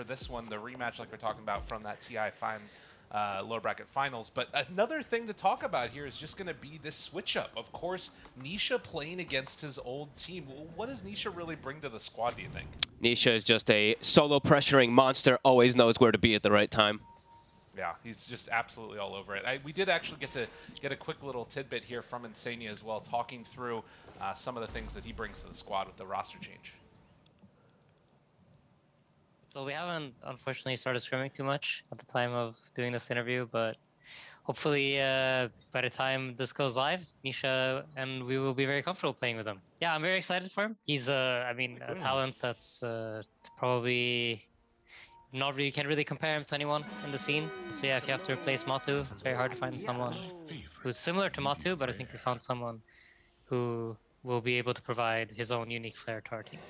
for this one, the rematch like we're talking about from that TI fine uh, lower bracket finals. But another thing to talk about here is just going to be this switch up. Of course, Nisha playing against his old team. What does Nisha really bring to the squad, do you think? Nisha is just a solo pressuring monster, always knows where to be at the right time. Yeah, he's just absolutely all over it. I, we did actually get to get a quick little tidbit here from Insania as well, talking through uh, some of the things that he brings to the squad with the roster change. So we haven't unfortunately started scrimming too much at the time of doing this interview, but hopefully uh, by the time this goes live, Nisha and we will be very comfortable playing with him. Yeah, I'm very excited for him. He's, uh, I mean, a talent that's uh, probably not really you can't really compare him to anyone in the scene. So yeah, if you have to replace Matu, it's very hard to find someone who's similar to Matu, but I think we found someone who will be able to provide his own unique flair to our team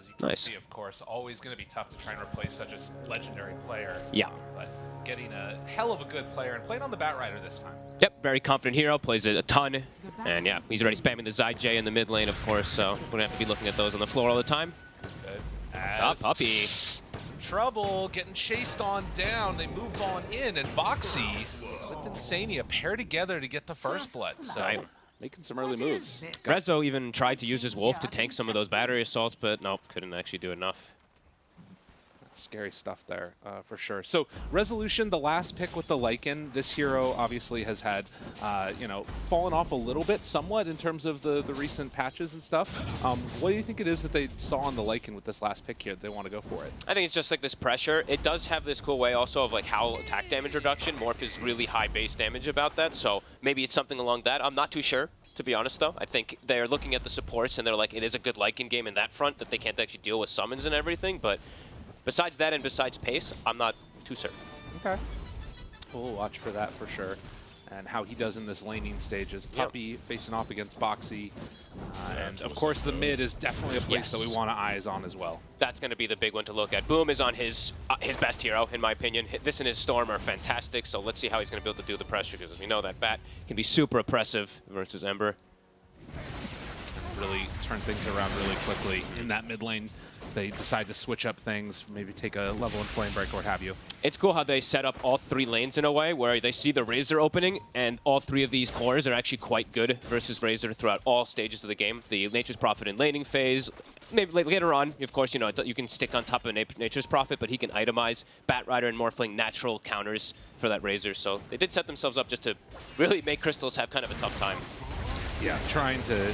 as you can nice. see, of course, always going to be tough to try and replace such a legendary player. Yeah. Um, but getting a hell of a good player and playing on the Batrider this time. Yep, very confident hero, plays it a ton. And yeah, he's already spamming the Zai J in the mid lane, of course, so we're going to have to be looking at those on the floor all the time. Good. As Puppey. Some trouble, getting chased on down. They move on in, and Boxi with Insania pair together to get the first blood. So making some early moves. Rezo even tried to use his Wolf to tank some of those battery assaults, but nope, couldn't actually do enough. Scary stuff there, uh, for sure. So Resolution, the last pick with the Lycan, this hero obviously has had, uh, you know, fallen off a little bit somewhat in terms of the, the recent patches and stuff. Um, what do you think it is that they saw on the Lycan with this last pick here they want to go for it? I think it's just like this pressure. It does have this cool way also of like how attack damage reduction. Morph is really high base damage about that, so maybe it's something along that. I'm not too sure to be honest, though. I think they're looking at the supports and they're like, it is a good Lycan game in that front that they can't actually deal with summons and everything, but Besides that and besides pace, I'm not too certain. Okay. We'll watch for that for sure. And how he does in this laning stage is Puppey yep. facing off against Boxi. Uh, and of course the mid is definitely a place yes. that we want to eyes on as well. That's going to be the big one to look at. Boom is on his uh, his best hero, in my opinion. This and his Storm are fantastic, so let's see how he's going to be able to do the pressure, because we know that Bat can be super oppressive versus Ember. Really turn things around really quickly in that mid lane they decide to switch up things, maybe take a level in Flame Break or what have you. It's cool how they set up all three lanes in a way where they see the Razor opening, and all three of these cores are actually quite good versus Razor throughout all stages of the game. The Nature's Prophet in laning phase, maybe later on, of course, you know, you can stick on top of Nature's Prophet, but he can itemize Batrider and Morphling natural counters for that Razor. So they did set themselves up just to really make Crystallis have kind of a tough time. Yeah, trying to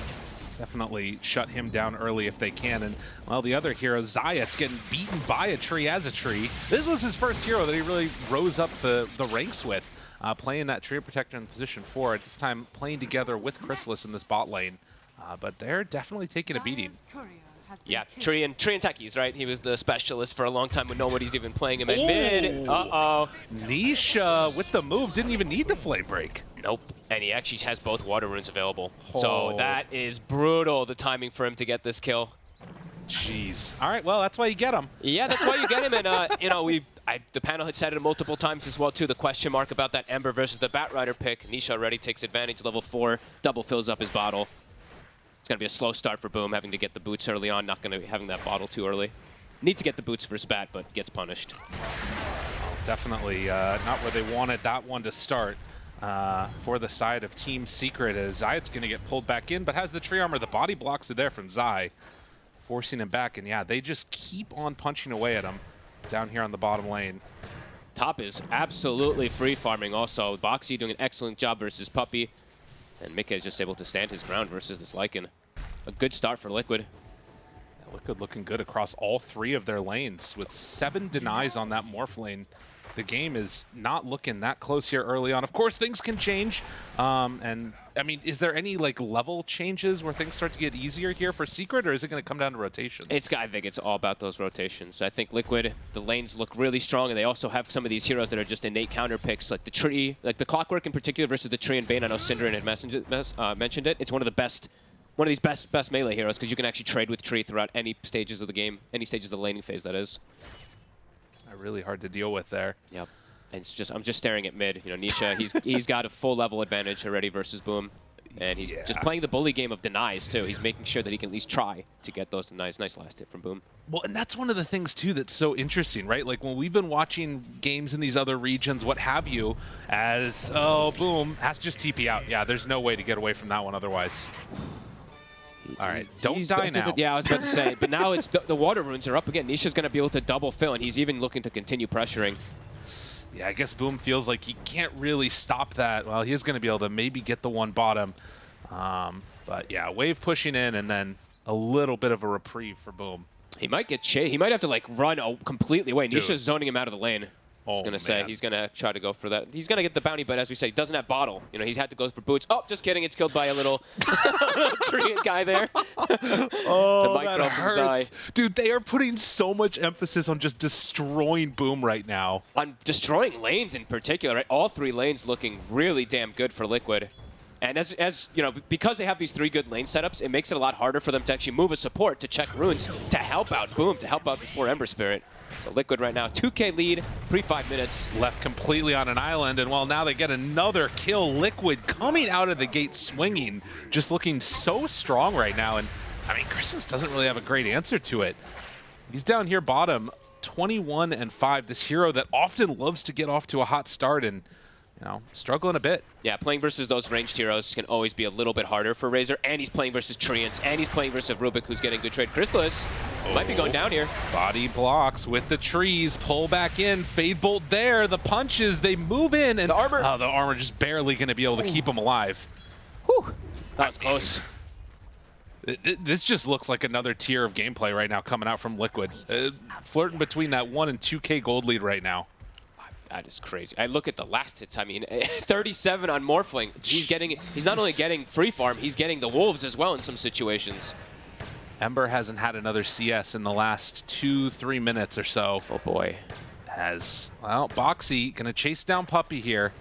definitely shut him down early if they can. And, well, the other hero, Zayac getting beaten by a tree as a tree. This was his first hero that he really rose up the, the ranks with, uh, playing that Treant Protector in position four. At this time, playing together with Crystallis in this bot lane. Uh, but they're definitely taking a beating. Yeah, Tree and, Tree and Techies, right? He was the specialist for a long time when nobody's even playing him at mid. Uh-oh. Nisha with the move, didn't even need the Flame Break. Nope. And he actually has both water runes available. Oh. So that is brutal, the timing for him to get this kill. Jeez. All right, well, that's why you get him. Yeah, that's why you get him. And, uh, you know, we I, the panel had said it multiple times as well, too, the question mark about that Ember versus the Batrider pick. Nisha already takes advantage, level 4, double fills up his bottle. It's going to be a slow start for Boom, having to get the boots early on, not going to be having that bottle too early. Need to get the boots for Spat, but gets punished. Definitely uh, not where they wanted that one to start uh, for the side of Team Secret as Zayac going to get pulled back in, but has the tree armor. The body blocks are there from Zai, forcing him back. And yeah, they just keep on punching away at him down here on the bottom lane. Top is absolutely free farming also. Boxi doing an excellent job versus Puppey. And Mika is just able to stand his ground versus this Lycan. A good start for Liquid. Liquid looking good across all three of their lanes with seven denies on that Morph lane the game is not looking that close here early on. Of course, things can change. Um, and, I mean, is there any, like, level changes where things start to get easier here for Secret, or is it going to come down to rotations? It's, I think it's all about those rotations. I think Liquid, the lanes look really strong, and they also have some of these heroes that are just innate counter picks, like the Tree, like the Clockwork in particular versus the Tree and Bane. I know Synderen had uh, mentioned it. It's one of the best one of these best best melee heroes because you can actually trade with Tree throughout any stages of the game, any stages of the laning phase, that is really hard to deal with there. Yep. And it's just I'm just staring at mid. You know, Nisha, he's he's got a full level advantage already versus Boom. And he's just playing the bully game of denies, too. He's making sure that he can at least try to get those denies. Nice last hit from Boom. Well, and that's one of the things too that's so interesting, right? Like when we've been watching games in these other regions, what have you, as oh boom, has to just TP out. Yeah, there's no way to get away from that one otherwise. All right, don't He's die to- now. yeah, I was about to say. But now it's the, the water runes are up again. Nisha's going to be able to double fill, and he's even looking to continue pressuring. Yeah, I guess Boom feels like he can't really stop that. Well, he is going to be able to maybe get the one bottom. Um, but yeah, wave pushing in and then a little bit of a reprieve for Boom. He might get chased. He might have to like run completely away. Dude. Nisha's zoning him out of the lane. I was Oh, gonna say he's gonna try to go for that. He's gonna get the bounty, but as we say, he doesn't have bottle. You know, he's had to go for boots. Oh, just kidding. It's killed by a little, little tree guy there. Oh, The micro from Zai. Dude, they are putting so much emphasis on just destroying Boom right now. On destroying lanes in particular, right? All three lanes looking really damn good for Liquid. And as, as you know, because they have these three good lane setups, it makes it a lot harder for them to actually move a support to check runes to help out Boom, to help out this poor Ember Spirit. So Liquid right now, 2k lead, pre five minutes. left completely on an island, and well, now they get another kill. Liquid coming out of the gate swinging, just looking so strong right now. And I mean, Christmas doesn't really have a great answer to it. He's down here bottom, 21 and 5. This hero that often loves to get off to a hot start and, you know, struggling a bit. Yeah, playing versus those ranged heroes can always be a little bit harder for Razor, and he's playing versus Treants, and he's playing versus Rubick, who's getting good trade. Crystallis might be going down here. Body blocks with the trees, pull back in, Fade Bolt there, the punches, they move in, and The armor. Oh, the armor just barely going to be able to keep him alive. Whew. That was close. Th- th- This just looks like another tier of gameplay right now coming out from Liquid. Uh, flirting between that 1 and 2k gold lead right now. That is crazy. I look at the last hits. I mean, 37 on Morphling. He's getting. He's not only getting free farm, he's getting the wolves as well in some situations. Ember hasn't had another CS in the last two, three minutes or so. Oh boy. Has, well, Boxi going to chase down Puppey here,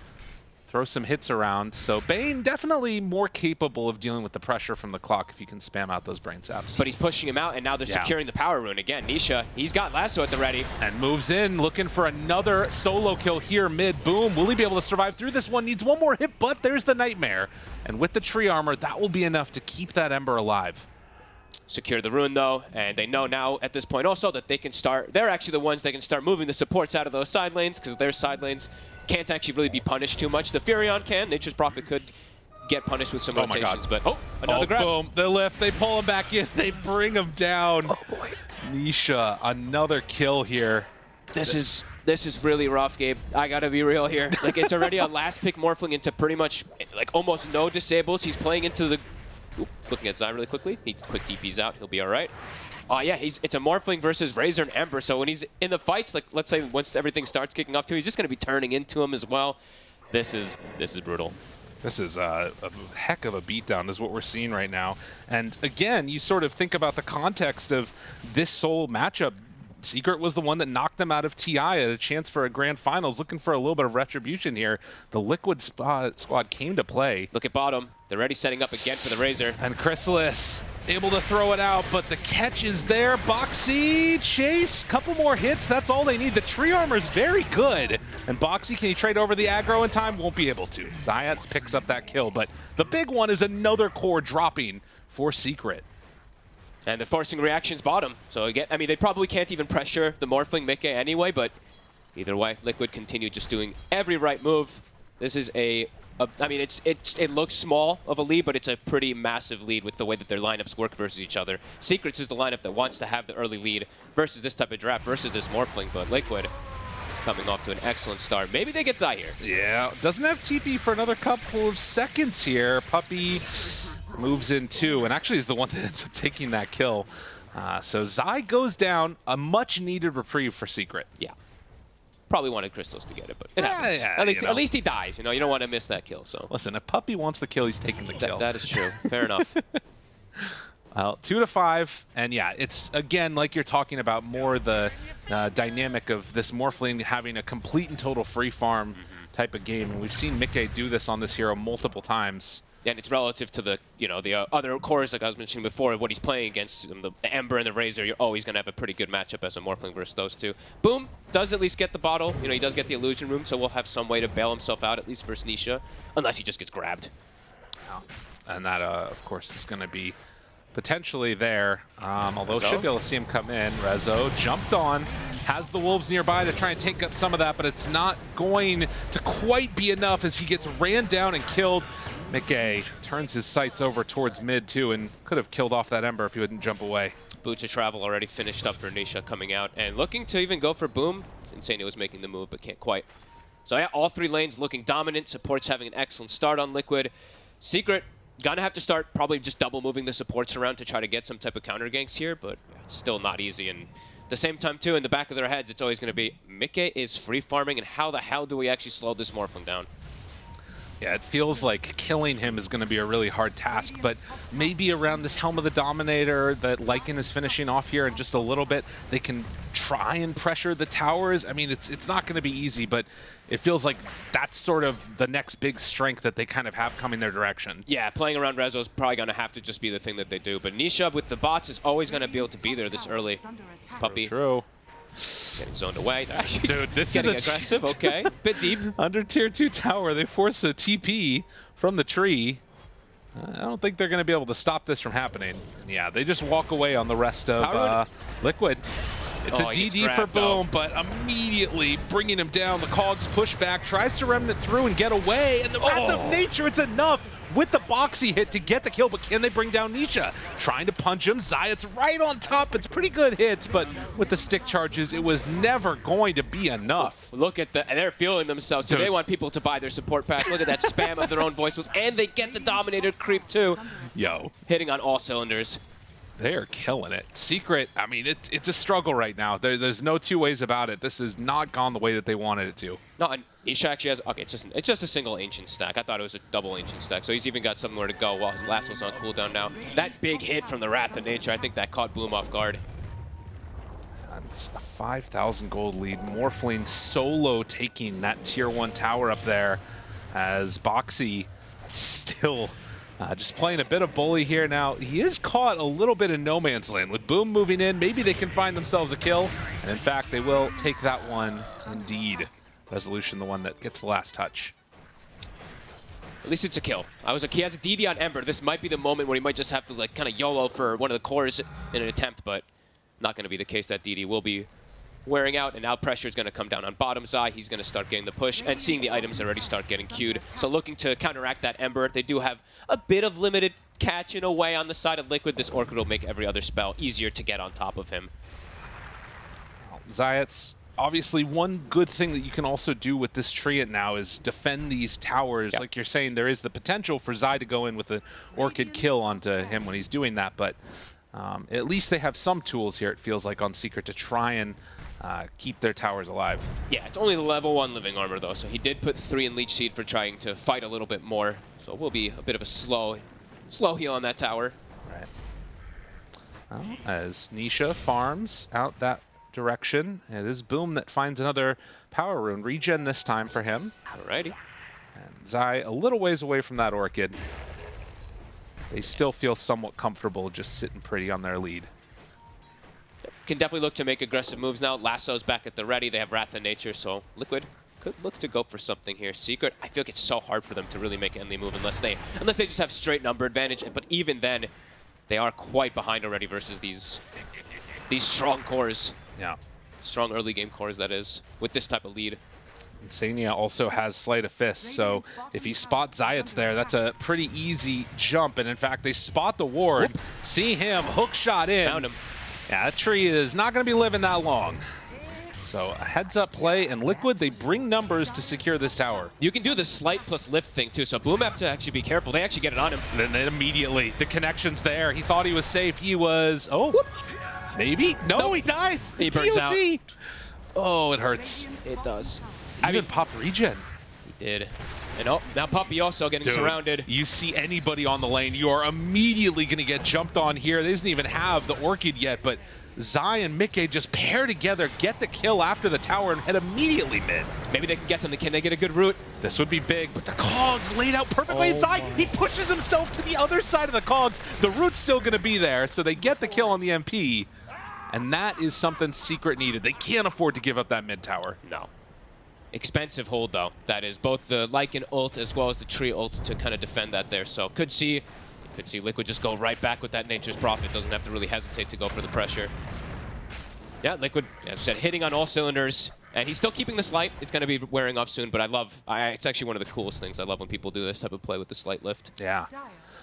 throw some hits around. So Bane definitely more capable of dealing with the pressure from the clock if you can spam out those brain saps. But he's pushing him out, and now they're Yeah. securing the power rune again. Nisha, he's got lasso at the ready. and moves in, looking for another solo kill here mid. Boom. Will he be able to survive through this one? Needs one more hit, but there's the Nightmare. And with the tree armor, that will be enough to keep that Ember alive. Secure the rune though, and they know now at this point also that they can start. They're actually the ones that can start moving the supports out of those side lanes because their side lanes can't actually really be punished too much. The Furion can. Nature's Prophet could get punished with some Oh my rotations, God. but oh, another oh, grab. boom. The lift. They pull him back in. They bring him down. Oh, boy. Nisha, another kill here. This is this is really rough, Gabe. I gotta be real here. Like it's already a last pick morphling into pretty much like almost no disables. He's playing into the. Looking at Zai really quickly. He quick DPs out. He'll be all right. Oh yeah, he's it's a morphling versus Razor and Ember. So when he's in the fights, like let's say once everything starts kicking off too, he's just gonna be turning into him as well. This is this is brutal. This is a, a heck of a beatdown, is what we're seeing right now. And again, you sort of think about the context of this sole matchup. Secret was the one that knocked them out of TI at a chance for a grand finals, looking for a little bit of retribution here. The Liquid squad, squad came to play. Look at bottom. They're already setting up again for the Razor. And Crystallis able to throw it out, but the catch is there. Boxi, Chase, couple more hits. That's all they need. The tree armor is very good. And Boxi, can he trade over the aggro in time? Won't be able to. Zayac picks up that kill, but the big one is another core dropping for Secret. And they're forcing reactions bottom. So again, I mean, they probably can't even pressure the Morphling Mickey anyway, but either way, Liquid continue just doing every right move. This is a, a I mean, it's it's it looks small of a lead, but it's a pretty massive lead with the way that their lineups work versus each other. Secrets is the lineup that wants to have the early lead versus this type of draft versus this Morphling, but Liquid coming off to an excellent start. Maybe they get Zai here. Yeah, doesn't have TP for another couple of seconds here. Puppey moves in too, and actually is the one that ends up taking that kill. Uh, so Zai goes down, a much needed reprieve for Secret. Yeah. Probably wanted Crystallis to get it, but it happens. yeah, at least you know. at least he dies. You know, you don't want to miss that kill. So Listen, if Puppey wants the kill, he's taking the kill. that, that is true. Fair enough. Well, two to five, and yeah, it's again like you're talking about more the uh, dynamic of this Morphling having a complete and total free farm type of game, and we've seen Mickey do this on this hero multiple times. And it's relative to the you know the uh, other cores like I was mentioning before. What he's playing against um, the, the Ember and the Razor, you're always going to have a pretty good matchup as a Morphling versus those two. Boom does at least get the bottle. You know he does get the illusion rune, so we'll have some way to bail himself out at least versus Nisha, unless he just gets grabbed. and that, uh, of course, is going to be potentially there. Um, although Rezo? should be able to see him come in. Rezo jumped on, has the Wolves nearby to try and take up some of that, but it's not going to quite be enough as he gets ran down and killed. McGay turns his sights over towards mid too and could have killed off that Ember if he wouldn't jump away. Boot to travel already finished up for Nisha coming out and looking to even go for Boom. Insania was making the move, but can't quite. So yeah, all three lanes looking dominant. Supports having an excellent start on Liquid. Secret gonna have to start probably just double moving the supports around to try to get some type of counter ganks here, but it's still not easy. And the same time too, in the back of their heads, it's always gonna be Mickey is free farming, and how the hell do we actually slow this Morphling down? Yeah, it feels like killing him is going to be a really hard task, but maybe around this Helm of the Dominator that Lycan is finishing off here in just a little bit, they can try and pressure the towers. I mean, it's it's not going to be easy, but it feels like that's sort of the next big strength that they kind of have coming their direction. Yeah, playing around Rezo is probably going to have to just be the thing that they do. But Nisha with the bots is always going to be able to be there this early. Puppey True. Getting zoned away. Actually Dude, this getting is aggressive. okay, bit deep. Under tier 2 tower, they force a TP from the tree. I don't think they're going to be able to stop this from happening. Yeah, they just walk away on the rest of uh, Liquid. It's Oh, a DD for. Boom, but immediately bringing him down. The Cogs push back, tries to remnant through and get away, and the Wrath Oh. of Nature, it's enough with the Boxi hit to get the kill, but can they bring down Nisha? Trying to punch him, Zayac right on top. It's pretty good hits, but with the stick charges, it was never going to be enough. Look at the, they're feeling themselves. So they want people to buy their support pack. Look at that spam of their own voices, and they get the Dominator creep too, Yo, hitting on all cylinders. They are killing it. Secret, I mean, it, it's a struggle right now. There, there's no two ways about it. This has not gone the way that they wanted it to. No, and Nisha actually has. Okay, it's just it's just a single ancient stack. I thought it was a double ancient stack, so he's even got somewhere to go while his lasso's on cooldown now. That big hit from the Wrath of Nature, I think that caught Boom off guard. It's a 5,000 gold lead. Morphling solo taking that tier 1 tower up there as Boxi still uh, just playing a bit of bully here. Now, he is caught a little bit in no man's land. With Boom moving in, maybe they can find themselves a kill. And in fact, they will take that one indeed. Resolution, the one that gets the last touch. At least it's a kill. I was like, he has a DD on Ember. This might be the moment where he might just have to like kind of YOLO for one of the cores in an attempt, but not going to be the case. That DD will be wearing out, and now pressure is going to come down on bottom side. He's going to start getting the push, and seeing the items already start getting queued. So looking to counteract that Ember. They do have a bit of limited catch in a way on the side of Liquid. This Orchid will make every other spell easier to get on top of him. Zayac obviously one good thing that you can also do with this Treant now is defend these towers. Yep. Like you're saying, there is the potential for Zai to go in with an Orchid kill onto him when he's doing that, but um, at least they have some tools here, it feels like, on Secret to try and uh, keep their towers alive. Yeah, it's only the level one living armor though, so he did put three in Leech Seed for trying to fight a little bit more. So it will be a bit of a slow, slow heal on that tower. Right. Well, as Nisha farms out that direction, it is Boom that finds another power rune. Regen this time for him. Alrighty. And Zai a little ways away from that Orchid. They still feel somewhat comfortable just sitting pretty on their lead. Can definitely look to make aggressive moves now. Lasso's back at the ready. They have Wrath of Nature, so Liquid could look to go for something here. Secret, I feel like it's so hard for them to really make any move unless they unless they just have straight number advantage. But even then, they are quite behind already versus these these strong cores. Yeah. Strong early game cores, that is, with this type of lead. Insania also has Sleight of Fist, so if he spots Zayac there, that's a pretty easy jump. And in fact, they spot the ward, see him, hook shot in. Found him. Yeah, that tree is not going to be living that long. So a heads up play, and Liquid, they bring numbers to secure this tower. You can do the slight plus lift thing too, so Boom have to actually be careful. They actually get it on him. And then immediately, the connection's there. He thought he was safe. He was, oh, maybe? No, Nope. he dies. He burns TOT. Oh, it hurts. It does. I mean, pop regen. He did. And oh, now Puppey also getting Dude, surrounded. You see anybody on the lane, you are immediately going to get jumped on here. They doesn't even have the Orchid yet, but Zai and Mickey just pair together, get the kill after the tower, and head immediately mid. Maybe they can get something. Can they get a good root? This would be big, but the cogs laid out perfectly. Oh and Zai, he pushes himself to the other side of the cogs. The root's still going to be there, so they get the kill on the MP. And that is something Secret needed. They can't afford to give up that mid tower. No. Expensive hold though. That is both the Lycan ult as well as the Tree ult to kind of defend that there. So could see, could see Liquid just go right back with that Nature's Prophet. Doesn't have to really hesitate to go for the pressure. Yeah, Liquid, as I said, hitting on all cylinders. And he's still keeping the slight. It's going to be wearing off soon, but I love, I, it's actually one of the coolest things. I love when people do this type of play with the slight lift. Yeah.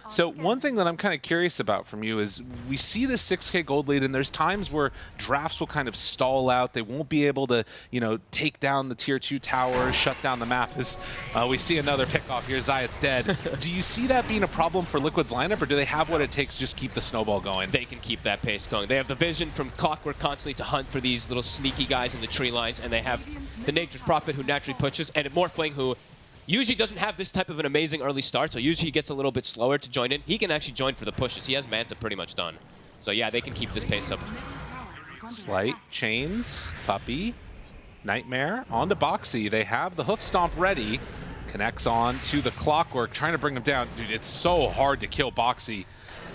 So one thing that I'm kind of curious about from you is we see the 6k gold lead and there's times where drafts will kind of stall out. They won't be able to, you know, take down the tier 2 towers, shut down the map. As uh, we see another pick off here, Zayac dead. do you see that being a problem for Liquid's lineup or do they have what it takes to just keep the snowball going? They can keep that pace going. They have the vision from Clockwork constantly to hunt for these little sneaky guys in the tree lines and they have the Nature's Prophet who naturally pushes and Morphling who usually doesn't have this type of an amazing early start, so usually he gets a little bit slower to join in. He can actually join for the pushes. He has Manta pretty much done. So yeah, they can keep this pace up. Slight, Chains, Puppey, Nightmare, onto Boxi. They have the Hoof Stomp ready. Connects on to the Clockwork, trying to bring him down. Dude, it's so hard to kill Boxi.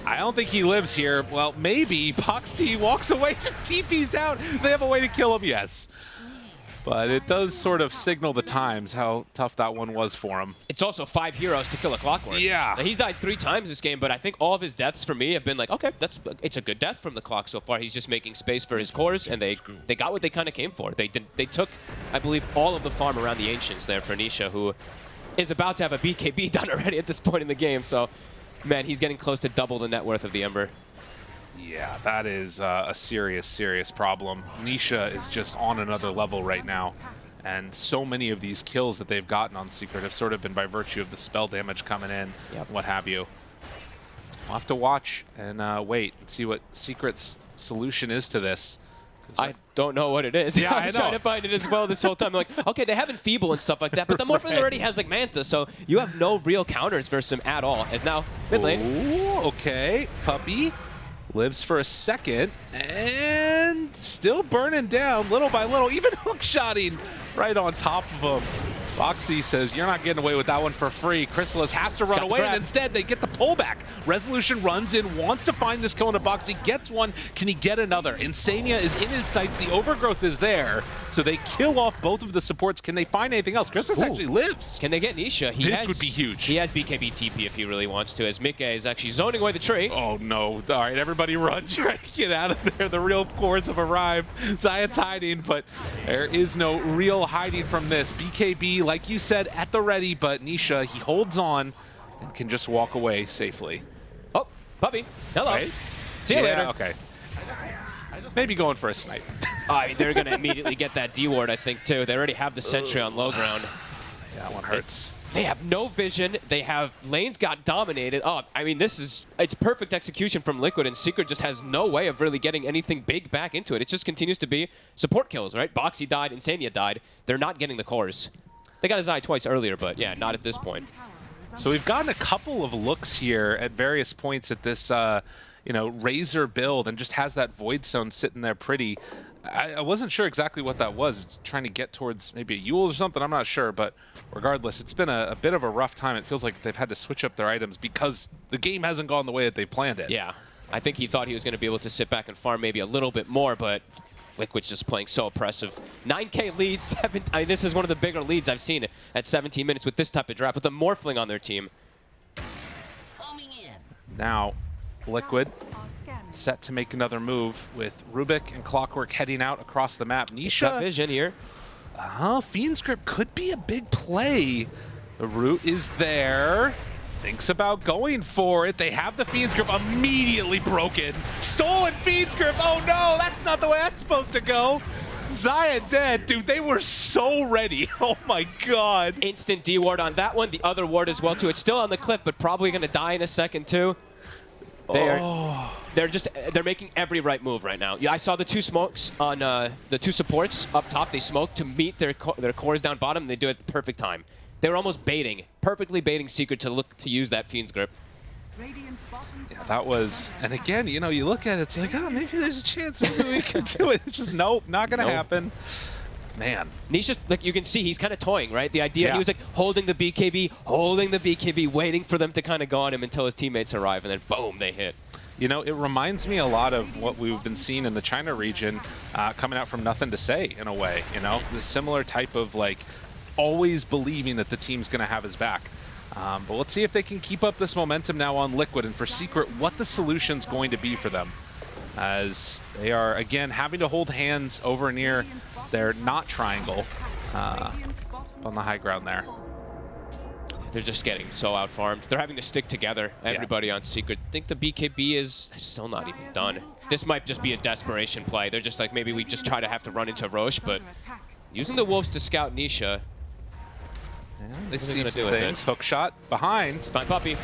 I don't think he lives here. Well, maybe. Boxi walks away, just TP's out. They have a way to kill him, yes. But it does sort of signal the times how tough that one was for him. It's also five heroes to kill a Clockwork. Yeah. Now, he's died three times this game, but I think all of his deaths for me have been like, okay, that's it's a good death from the Clock so far. He's just making space for his cores, and they they got what they kind of came for. They did, they took, I believe, all of the farm around the Ancients there for Nisha, who is about to have a BKB done already at this point in the game. So, man, he's getting close to double the net worth of the Ember. Yeah, that is uh, a serious, serious problem. Nisha is just on another level right now. And so many of these kills that they've gotten on Secret have sort of been by virtue of the spell damage coming in, Yep. what have you. We'll have to watch and uh, wait and see what Secret's solution is to this. I don't know what it is. Yeah, I'm I trying to find it as well this whole time. I'm like, okay, they have Enfeeble and stuff like that, but the Morphling Right. already has like Manta, so you have no real counters versus him at all. As now, mid lane, Ooh, okay. Puppey lives for a second and still burning down little by little, even hookshotting right on top of him. Boxi says, you're not getting away with that one for free. Crystallis has to run away, and instead they get the pullback. Resolution runs in, wants to find this kill into Boxi, gets one. Can he get another? Insania is in his sights. The overgrowth is there, so they kill off both of the supports. Can they find anything else? Crystallis Ooh. actually lives. can they get Nisha? He This has, would be huge. He has BKB TP if he really wants to, as Mika is actually zoning away the tree. Oh no. All right, everybody run. Try to get out of there. The real cores have arrived. Zayac hiding, but there is no real hiding from this. BKB, like you said, at the ready, but Nisha, he holds on and can just walk away safely. Oh, Puppey. Hello. Right? See you yeah, later. okay. Maybe going for a snipe. I mean, they're going to immediately get that D ward, I think, too. They already have the sentry on low ground. Yeah, that one hurts. They have no vision. They have lanes got dominated. Oh, I mean, this is it's perfect execution from Liquid, and Secret just has no way of really getting anything big back into it. It just continues to be support kills, right? Boxi died, Insania died. They're not getting the cores. They got his eye twice earlier, but yeah, not at this point. So we've gotten a couple of looks here at various points at this, uh, you know, Razor build, and just has that Void Stone sitting there pretty. I, I wasn't sure exactly what that was. It's trying to get towards maybe a Eul or something. I'm not sure, but regardless, it's been a, a bit of a rough time. It feels like they've had to switch up their items because the game hasn't gone the way that they planned it. Yeah, I think he thought he was going to be able to sit back and farm maybe a little bit more, but Liquid's just playing so oppressive. 9k lead, seven. I mean, this is one of the bigger leads I've seen at 17 minutes with this type of draft with a Morphling on their team. Now, Liquid set to make another move with Rubick and Clockwork heading out across the map. Got Nisha vision here. Huh, Fiend's Grip could be a big play. The root is there. Thinks about going for it. They have the Fiend's Grip immediately broken. Stolen Fiend's Grip. Oh no, that's not the way that's supposed to go. Zaya dead. Dude, they were so ready. Oh my god. Instant D ward on that one. The other ward as well too. It's still on the cliff, but probably going to die in a second too. They are. Oh. They're just. They're making every right move right now. Yeah, I saw the two smokes on uh, the two supports up top. They smoke to meet their co their cores down bottom. And they do it at the perfect time. They were almost baiting, perfectly baiting Secret to look to use that Fiend's Grip. Yeah, that was, and again, you know, you look at it, it's like, oh, maybe there's a chance maybe we can do it. It's just, nope, not going to Nope. happen. Man, Nisha's, like you can see, he's kind of toying, right? The idea, Yeah. he was like holding the BKB, holding the BKB, waiting for them to kind of go on him until his teammates arrive, and then boom, they hit. You know, it reminds me a lot of what we've been seeing in the China region uh, coming out from Nothing to Say, in a way. You know, the similar type of like always believing that the team's going to have his back. Um, but let's see if they can keep up this momentum now on Liquid, and for Secret, what the solution's going to be for them. As they are, again, having to hold hands over near their not triangle uh, on the high ground there. They're just getting so outfarmed. They're having to stick together, everybody on Secret. I think the BKB is still not even done. This might just be a desperation play. They're just like, maybe we just try to have to run into Rosh, but using the Wolves to scout Nisha. Yeah, they are they see some do with it? things. Hook shot behind. Fine Puppey.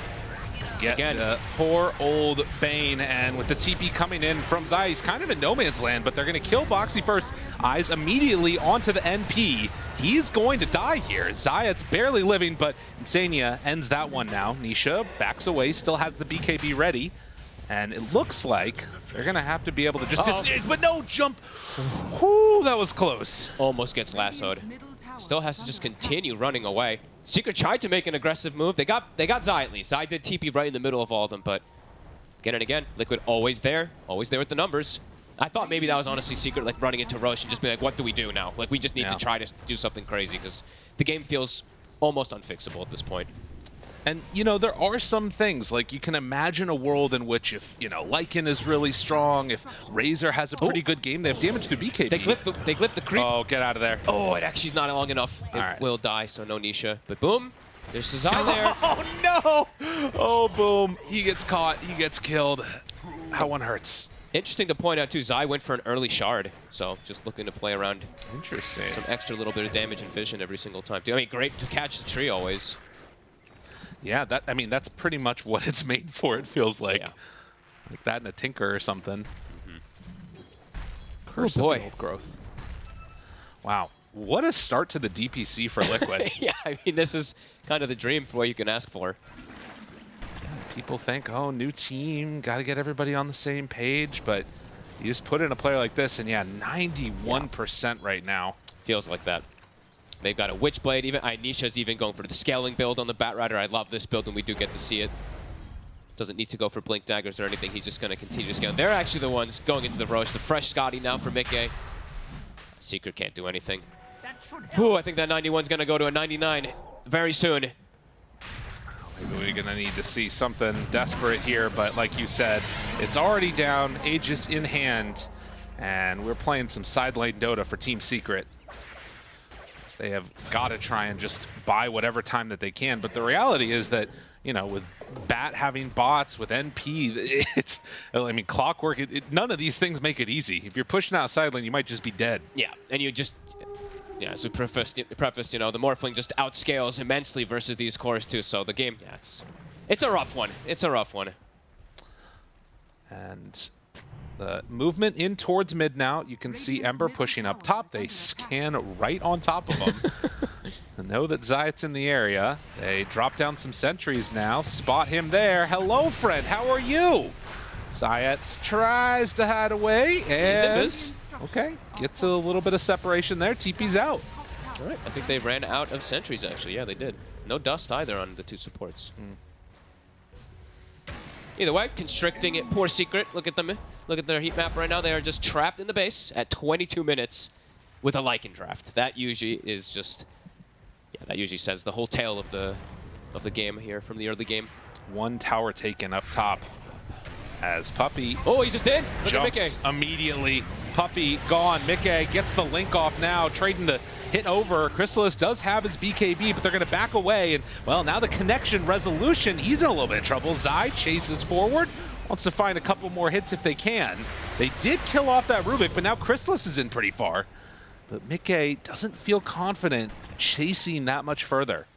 Get Again. the poor old Bane, and with the TP coming in from Zai, he's kind of in no man's land, but they're going to kill Boxi first. Eyes immediately onto the NP. He's going to die here. Zayac barely living, but Insania ends that one now. Nisha backs away, still has the BKB ready, and it looks like they're going to have to be able to just... Uh-oh. but no, jump! Whoo, that was close. Almost gets lassoed. Still has to just continue running away. Secret tried to make an aggressive move. They got they got Zai at least. Zai did TP right in the middle of all of them, but again and again, Liquid always there, always there with the numbers. I thought maybe that was honestly Secret, like running into Rosh and just be like, what do we do now? Like, we just need Yeah. to try to do something crazy because the game feels almost unfixable at this point. And, you know, there are some things, like you can imagine a world in which if, you know, Lycan is really strong, if Razor has a pretty oh. good game, they have damage to BKB. They glyph the, they glyph the creep. Oh, get out of there. Oh, it actually's not long enough. It right. will die, so no Nisha. But boom, there's Sazai there. Oh, no! Oh, boom. He gets caught. He gets killed. That one hurts. Interesting to point out, too, Zai went for an early shard. So just looking to play around Interesting. some extra little bit of damage and vision every single time. Too. I mean, great to catch the tree always. Yeah, that I mean, that's pretty much what it's made for, it feels like. Yeah. Like that in a Tinker or something. Mm-hmm. Curse Oh, boy. of the old growth. Wow. What a start to the DPC for Liquid. yeah, I mean, this is kind of the dream for what you can ask for. People think, oh, new team, got to get everybody on the same page, but you just put in a player like this, and yeah, 91% right now. Feels like that. They've got a Witchblade. Even Nisha's even going for the scaling build on the Batrider. I love this build, and we do get to see it. Doesn't need to go for Blink Daggers or anything. He's just going to continue to scale. They're actually the ones going into the Rosh. The fresh Scotty now for Mickey. Secret can't do anything. Ooh, I think that 91's going to go to a 99 very soon. Maybe we're going to need to see something desperate here, but like you said, it's already down, Aegis in hand, and we're playing some side lane Dota for Team Secret. They have got to try and just buy whatever time that they can, but the reality is that, you know, with Bat having bots, with NP, it's, I mean, Clockwork, it, it, none of these things make it easy. If you're pushing out lane, you might just be dead. Yeah, and you just, yeah, as we prefaced, prefaced, you know, the Morphling just outscales immensely versus these cores too. So the game, yeah, it's, it's a rough one. It's a rough one. And the movement in towards mid now, you can see Ember pushing up top. They scan right on top of him. and know that Zayac in the area. They drop down some sentries now, spot him there. Hello, friend, how are you? Zayac tries to hide away, and... Okay, gets a little bit of separation there. TP's out. All right, I think they ran out of sentries actually. Yeah, they did. No dust either on the two supports. Mm. Either way, constricting it. Poor secret. Look at them. Look at their heat map right now. They are just trapped in the base at 22 minutes with a Lycan draft. That usually is just, yeah, that usually says the whole tale of the of the game here from the early game. One tower taken up top as Puppey Oh, he's just in. Look jumps immediately. Puppey gone. Mickey gets the link off now, trading the hit over. Crystallis does have his BKB, but they're going to back away. And, well, now the connection resolution, he's in a little bit of trouble. Zai chases forward, wants to find a couple more hits if they can. They did kill off that Rubick, but now Crystallis is in pretty far. But Mickey doesn't feel confident chasing that much further.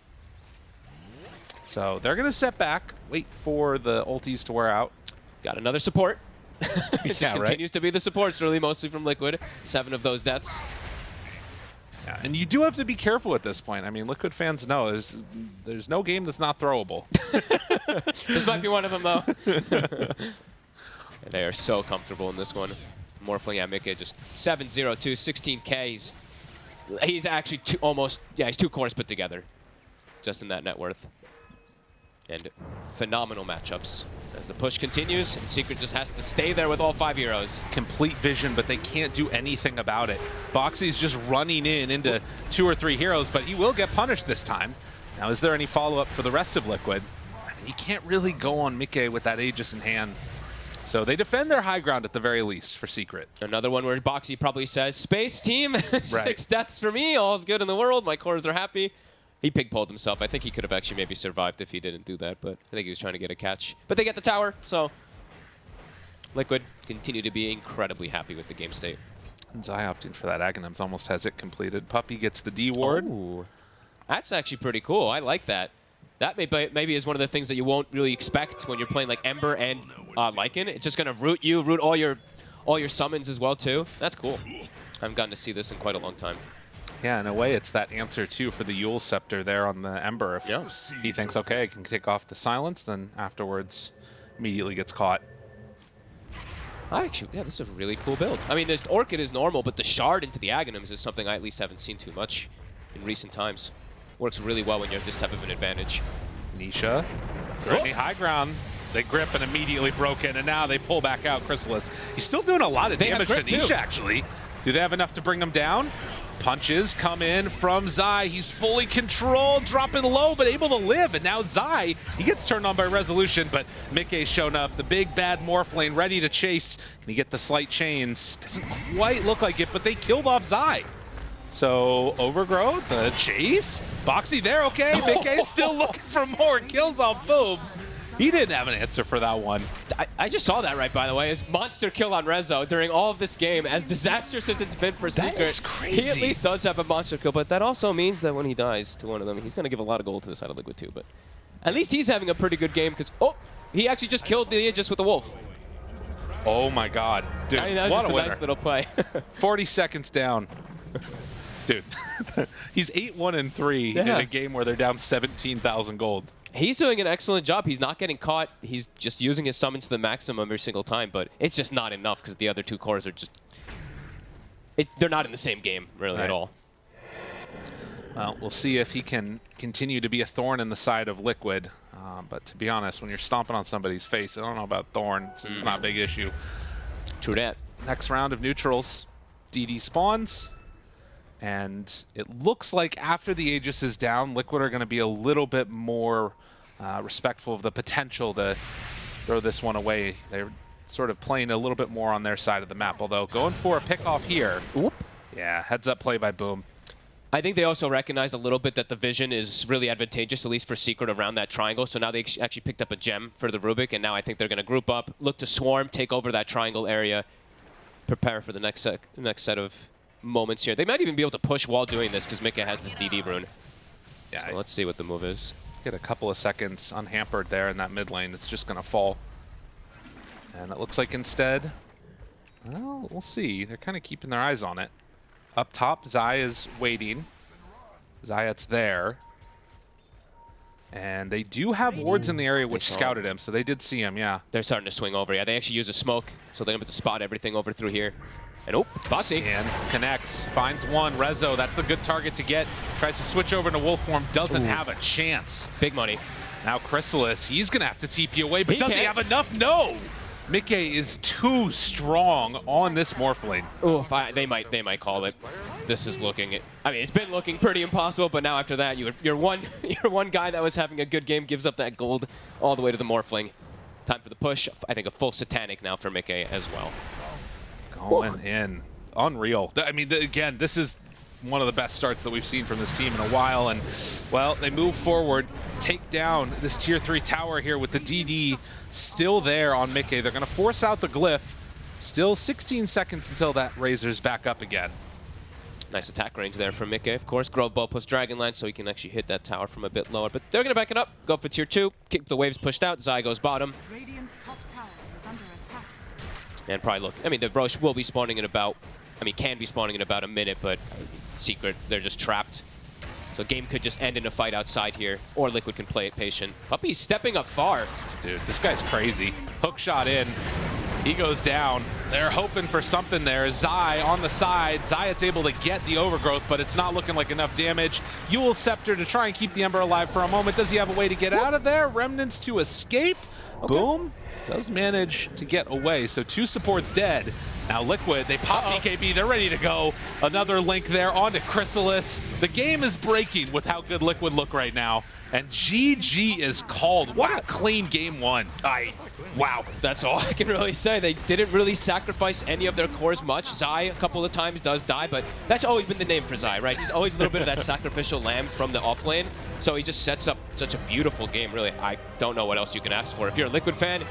So they're going to set back, wait for the ultis to wear out. Got another support. it just Yeah, right? continues to be the supports, really mostly from Liquid. Seven of those deaths. Yeah, and you do have to be careful at this point. I mean, Liquid fans know there's there's no game that's not throwable. This might be one of them, though. they are so comfortable in this one. Morphling at Mickey, just 7-0-2, 16k. He's, he's actually two, almost, yeah, he's two cores put together just in that net worth. And phenomenal matchups As the push continues, and Secret just has to stay there with all five heroes. Complete vision, but they can't do anything about it. Boxi's just running in into two or three heroes, but he will get punished this time. Now, is there any follow-up for the rest of Liquid? He can't really go on Mike with that Aegis in hand. So they defend their high ground at the very least for Secret. Another one where Boxi probably says, Space team, six deaths for me, all's good in the world, my cores are happy. He pig-pulled himself. I think he could have actually maybe survived if he didn't do that, but I think he was trying to get a catch. But they get the tower, so Liquid continue to be incredibly happy with the game state. And Zai opting for that Aghanims almost has it completed. Puppey gets the D ward. Ooh. That's actually pretty cool. I like that. That maybe, maybe is one of the things that you won't really expect when you're playing like Ember and uh, Lycan. It's just going to root you, root all your all your summons as well too. That's cool. I haven't gotten to see this in quite a long time. Yeah, in a way, it's that answer too for the Eul Scepter there on the Ember. If yeah. he thinks, okay, I can take off the silence, then afterwards immediately gets caught. I actually, yeah, this is a really cool build. I mean, this Orchid is normal, but the Shard into the Aghanims is something I at least haven't seen too much in recent times. Works really well when you have this type of an advantage. Nisha, high ground. They grip and immediately broke in, and now they pull back out Crystallis. He's still doing a lot of they damage to Nisha, too. actually. Do they have enough to bring him down? Punches come in from Zai. He's fully controlled, dropping low, but able to live. And now Zai, he gets turned on by Resolution, but Mickey's shown up. The big bad Morphling ready to chase. Can he get the slight chains? Doesn't quite look like it, but they killed off Zai. So Overgrowth, the chase. Boxi there, okay. Mickey's still looking for more kills off Boom. He didn't have an answer for that one. I, I, just saw that right, by the way. His monster kill on Rezo during all of this game, as disastrous as it's been for that Secret. Is crazy. He at least does have a monster kill, but that also means that when he dies to one of them, he's going to give a lot of gold to the side of Liquid too. But at least he's having a pretty good game because, oh, he actually just killed the Aegis with the Wolf. Oh my god. Dude, I mean, that was what just a, a nice little play. 40 seconds down. Dude, he's 8-1 and 3 yeah. in a game where they're down 17,000 gold he's doing an excellent job. He's not getting caught. He's just using his summon to the maximum every single time, but it's just not enough because the other two cores are just... It, they're not in the same game, really, right. at all. Well, we'll see if he can continue to be a thorn in the side of Liquid. Uh, but to be honest, when you're stomping on somebody's face, I don't know about thorn. It's just not a big issue. True that. Next round of neutrals, DD spawns. And it looks like after the Aegis is down, Liquid are going to be a little bit more uh, respectful of the potential to throw this one away. They're sort of playing a little bit more on their side of the map, although going for a pick off here. Oop. Yeah, heads up play by Boom. I think they also recognized a little bit that the vision is really advantageous, at least for Secret, around that triangle. So now they actually picked up a gem for the Rubick, and now I think they're going to group up, look to swarm, take over that triangle area, prepare for the next set, next set of moments here. They might even be able to push while doing this because Mika has this DD rune. Yeah, so let's see what the move is get a couple of seconds unhampered there in that mid lane. It's just going to fall. And it looks like instead, well, we'll see. They're kind of keeping their eyes on it. Up top, Zai is waiting. Zayac there. And they do have wards in the area which scouted him, so they did see him, yeah. They're starting to swing over. Yeah, they actually use a smoke, so they're able to spot everything over through here. And oh, Boxi. And connects, finds one. Rezo, that's the good target to get. Tries to switch over to wolf form, doesn't Ooh. have a chance. Big money. Now Crystallis, he's going to have to TP away, but he does he have enough? No! Mickey is too strong on this Morphling. Oh, they might they might call it. This is looking. I mean, it's been looking pretty impossible, but now after that, you you're one you're one guy that was having a good game gives up that gold all the way to the Morphling. Time for the push. I think a full Satanic now for Mickey as well. Going in. Unreal. I mean, again, this is one of the best starts that we've seen from this team in a while. And, well, they move forward, take down this Tier 3 tower here with the DD still there on Mickey. They're going to force out the Glyph. Still 16 seconds until that Razor's back up again. Nice attack range there from Mickey. Of course, Grove Bow plus Dragonlance, so he can actually hit that tower from a bit lower. But they're going to back it up, go for tier 2, keep the waves pushed out, Zai goes bottom. And probably look, I mean, the Rosh will be spawning in about, I mean, can be spawning in about a minute, but secret, they're just trapped. So game could just end in a fight outside here, or Liquid can play it patient. Puppey's stepping up far. Dude, this guy's crazy. Hook shot in. He goes down. They're hoping for something there. Zai on the side. Zayac able to get the overgrowth, but it's not looking like enough damage. Eul Scepter to try and keep the Ember alive for a moment. Does he have a way to get out of there? Remnants to escape. Boom does manage to get away. So two supports dead. Now Liquid, they pop Uh -oh. BKB, they're ready to go. Another link there onto Crystallis. The game is breaking with how good Liquid look right now. And GG is called. What a clean game one. I, wow, that's all I can really say. They didn't really sacrifice any of their cores much. Zai a couple of times does die, but that's always been the name for Zai, right? He's always a little bit of that sacrificial lamb from the off lane. So he just sets up such a beautiful game, really. I don't know what else you can ask for. If you're a Liquid fan,